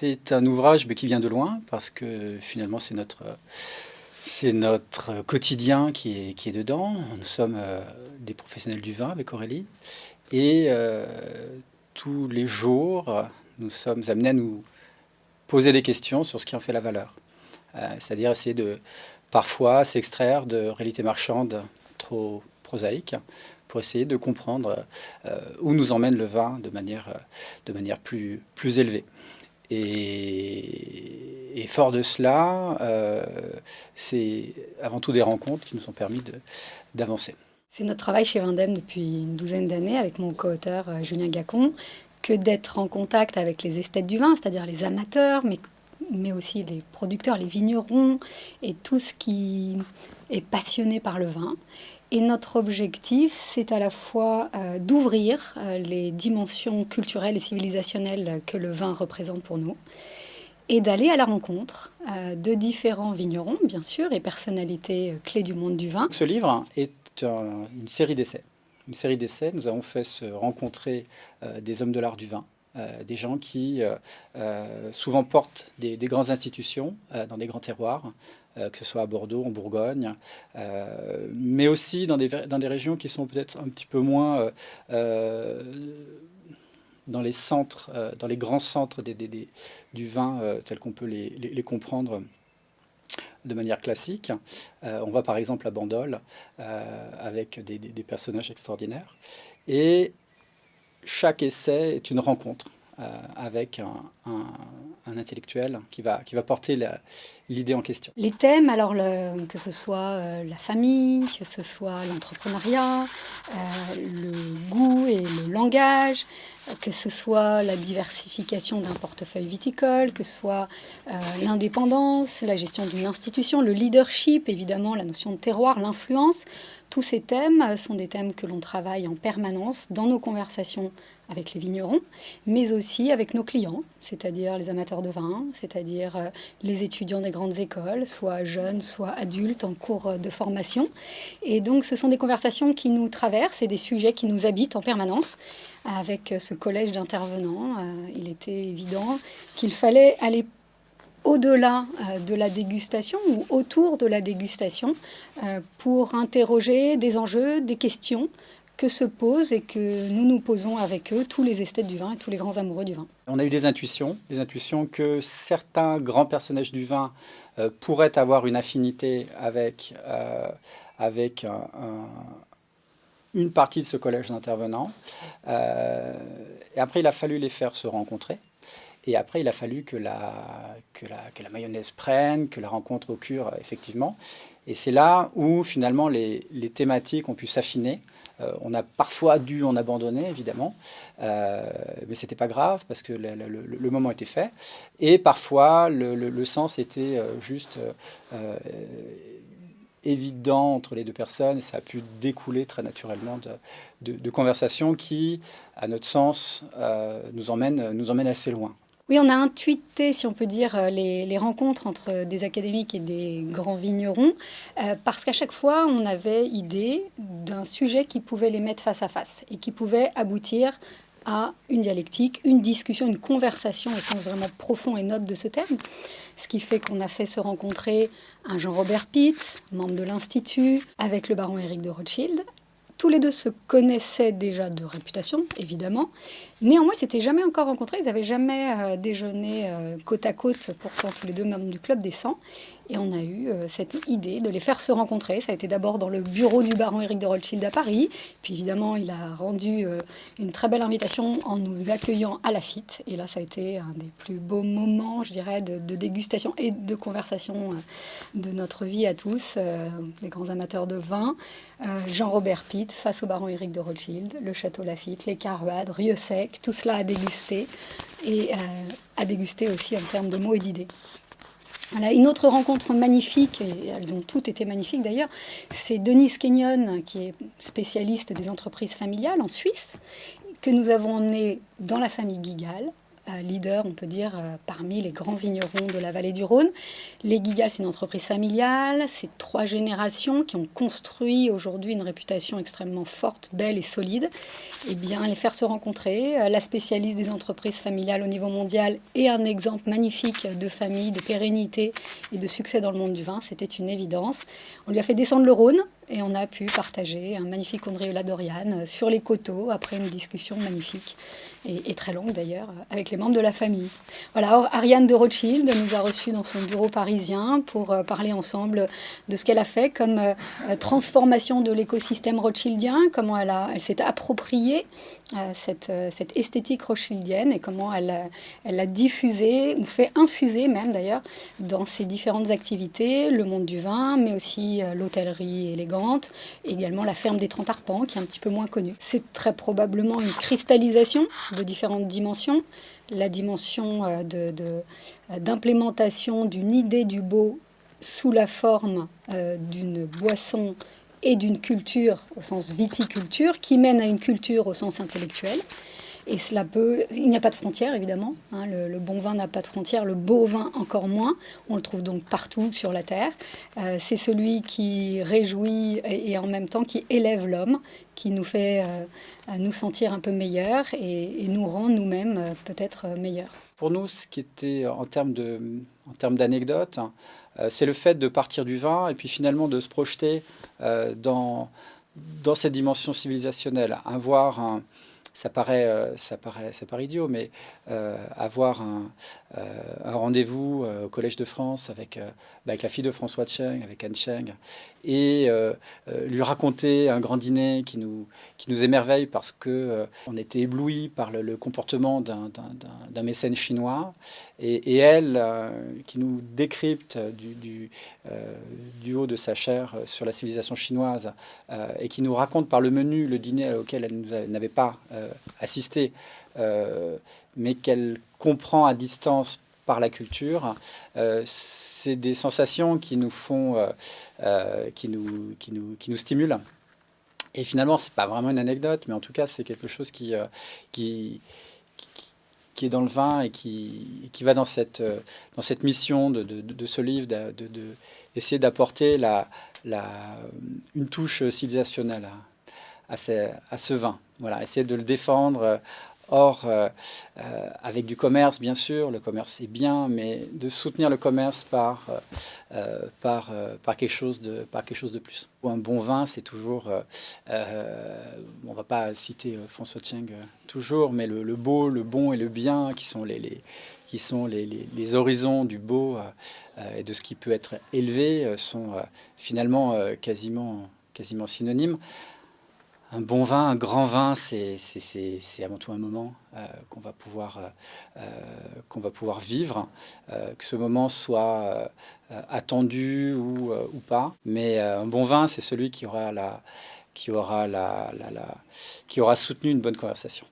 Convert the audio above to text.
c'est un ouvrage qui vient de loin, parce que finalement c'est notre, quotidien qui est, dedans. Nous sommes euh, des professionnels du vin avec Aurélie, et euh, tous les jours, nous sommes amenés à nous poser des questions sur ce qui en fait la valeur. Euh, c'est-à-dire essayer de parfois s'extraire de réalités marchandes trop prosaïques pour essayer de comprendre où nous emmène le vin de manière, plus élevée. Et, fort de cela, euh, c'est avant tout des rencontres qui nous ont permis d'avancer. C'est notre travail chez Vindem depuis une douzaine d'années avec mon co-auteur euh, Julien Gacon, que d'être en contact avec les esthètes du vin, c'est-à-dire les amateurs, mais, mais aussi les producteurs, les vignerons et tout ce qui est passionné par le vin. Et notre objectif, c'est à la fois euh, d'ouvrir euh, les dimensions culturelles et civilisationnelles que le vin représente pour nous, et d'aller à la rencontre euh, de différents vignerons, bien sûr, et personnalités clés du monde du vin. Ce livre est une série d'essais. Une série d'essais, nous avons fait se rencontrer des hommes de l'art du vin, des gens qui souvent portent des, des grandes institutions dans des grands terroirs, que ce soit à Bordeaux, en Bourgogne, euh, mais aussi dans des, dans des régions qui sont peut-être un petit peu moins euh, dans les centres, dans les grands centres du vin tels qu'on peut les, les, comprendre de manière classique. on va par exemple à Bandol avec des, personnages extraordinaires. Et chaque essai est une rencontre avec un, intellectuel qui va, qui va porter l'idée en question. Les thèmes, alors que ce soit euh, la famille, que ce soit l'entrepreneuriat, euh, le goût et le langage, que ce soit la diversification d'un portefeuille viticole, que ce soit euh, l'indépendance, la gestion d'une institution, le leadership, évidemment, la notion de terroir, l'influence, tous ces thèmes sont des thèmes que l'on travaille en permanence dans nos conversations avec les vignerons, mais aussi avec nos clients, c'est-à-dire les amateurs de vin, c'est-à-dire euh, les étudiants des grandes écoles, soit jeunes, soit adultes en cours de formation. Et donc ce sont des conversations qui nous traversent et des sujets qui nous habitent en permanence. Avec ce collège d'intervenants, euh, il était évident qu'il fallait aller au-delà euh, de la dégustation ou autour de la dégustation pour interroger des enjeux, des questions que se posent et que nous nous posons avec eux, tous les esthètes du vin et tous les grands amoureux du vin. On a eu des intuitions, des intuitions que certains grands personnages du vin euh, pourraient avoir une affinité avec, euh, avec une partie de ce collège d'intervenants. Euh, et après, il a fallu les faire se rencontrer. Et après, il a fallu que la, mayonnaise prenne, que la rencontre occure effectivement. Et c'est là où finalement les, thématiques ont pu s'affiner. Euh, on a parfois dû en abandonner, évidemment, euh, mais c'était pas grave parce que le, moment était fait. Et parfois, le, sens était euh, juste évident entre les deux personnes et ça a pu découler très naturellement de, conversations qui, à notre sens, nous emmènent assez loin. Oui, on a intuité, si on peut dire, euh, les, rencontres entre des académiques et des grands vignerons, euh, parce qu'à chaque fois, on avait idée d'un sujet qui pouvait les mettre face à face et qui pouvait aboutir à une dialectique, une discussion, une conversation au sens vraiment profond et noble de ce terme. Ce qui fait qu'on a fait se rencontrer un Jean-Robert Pitt, membre de l'Institut, avec le baron Éric de Rothschild, tous les deux se connaissaient déjà de réputation, évidemment. Néanmoins, ils s'étaient jamais encore rencontrés, ils n'avaient jamais euh, déjeuné euh, côte à côte, pourtant tous les deux membres du Club des 100. Et on a eu euh, cette idée de les faire se rencontrer. Ça a été d'abord dans le bureau du baron Éric de Rothschild à Paris. Puis évidemment, il a rendu une très belle invitation en nous accueillant à Lafitte. Et là, ça a été un des plus beaux moments, je dirais, de, dégustation et de conversation de notre vie à tous, les grands amateurs de vin. Jean-Robert Pitt face au baron Éric de Rothschild, le château Lafitte, les Caruades, Rieux-Sec, tout cela à déguster et euh, à déguster aussi en termes de mots et d'idées. Une autre rencontre magnifique, et elles ont toutes été magnifiques d'ailleurs, c'est Denise Kenyon, qui est spécialiste des entreprises familiales en Suisse, que nous avons emmenée dans la famille Gigal, leader, on peut dire, parmi les grands vignerons de la vallée du Rhône. Les Gigas, c'est une entreprise familiale, c'est trois générations qui ont construit aujourd'hui une réputation extrêmement forte, belle et solide. Eh bien, les faire se rencontrer, la spécialiste des entreprises familiales au niveau mondial et un exemple magnifique de famille, de pérennité et de succès dans le monde du vin, c'était une évidence. On lui a fait descendre le Rhône et on a pu partager un magnifique Ondriola Dorian sur les coteaux après une discussion magnifique et, très longue d'ailleurs avec les membres de la famille. Voilà, Ariane de Rothschild nous a reçus dans son bureau parisien pour euh, parler ensemble de ce qu'elle a fait comme euh, transformation de l'écosystème rothschildien, comment elle, s'est appropriée euh, cette, cette, esthétique rothschildienne et comment elle, elle l'a diffusée ou fait infuser même d'ailleurs dans ses différentes activités, le monde du vin, mais aussi l'hôtellerie élégante également la ferme des Trente Arpents, qui est un petit peu moins connue. C'est très probablement une cristallisation de différentes dimensions. La dimension euh, d'implémentation d'une idée du beau sous la forme euh, d'une boisson et d'une culture au sens viticulture, qui mène à une culture au sens intellectuel. Et cela peut, il n'y a pas de frontières évidemment. Hein. le, bon vin n'a pas de frontières, le beau vin encore moins. On le trouve donc partout sur la terre. Euh, c'est celui qui réjouit et, en même temps qui élève l'homme, qui nous fait euh, nous sentir un peu meilleurs et, nous rend nous-mêmes euh, peut-être meilleurs. Pour nous, ce qui était en termes hein, c'est le fait de partir du vin et puis finalement de se projeter dans dans cette dimension civilisationnelle, avoir un, ça paraît, euh, ça paraît, ça paraît idiot, mais euh, avoir un, euh, rendez-vous au Collège de France avec, bah, avec la fille de François Cheng, avec Anne Cheng, et lui raconter un grand dîner qui nous, qui nous émerveille parce que on était ébloui par le, comportement d'un mécène chinois, et, elle qui nous décrypte du, du, haut de sa chair sur la civilisation chinoise et qui nous raconte par le menu le dîner auquel elle n'avait pas euh, assister, euh, mais qu'elle comprend à distance par la culture, euh, c'est des sensations qui nous font, qui, nous, qui, nous, qui nous stimulent. Et finalement, c'est pas vraiment une anecdote, mais en tout cas, c'est quelque chose qui, qui, qui est dans le vin et qui, qui va dans cette, dans cette mission de, de, ce livre, d'essayer de, d'apporter la, la, une touche civilisationnelle à, à ce vin. Voilà, essayer de le défendre. Euh, or, euh, euh, avec du commerce, bien sûr, le commerce est bien, mais de soutenir le commerce par, par, quelque, chose de, par quelque chose de plus. Un bon vin, c'est toujours, on ne va pas citer François Cheng toujours, mais le, beau, le bon et le bien, qui sont les, qui sont les, horizons du beau et de ce qui peut être élevé, sont finalement quasiment, quasiment synonymes un bon vin, un grand vin, c'est avant tout un moment euh, qu'on va, pouvoir, euh, euh, va pouvoir vivre, que ce moment soit attendu ou, pas. Mais un bon vin, c'est celui qui aura, la, qui, aura la, qui aura soutenu une bonne conversation.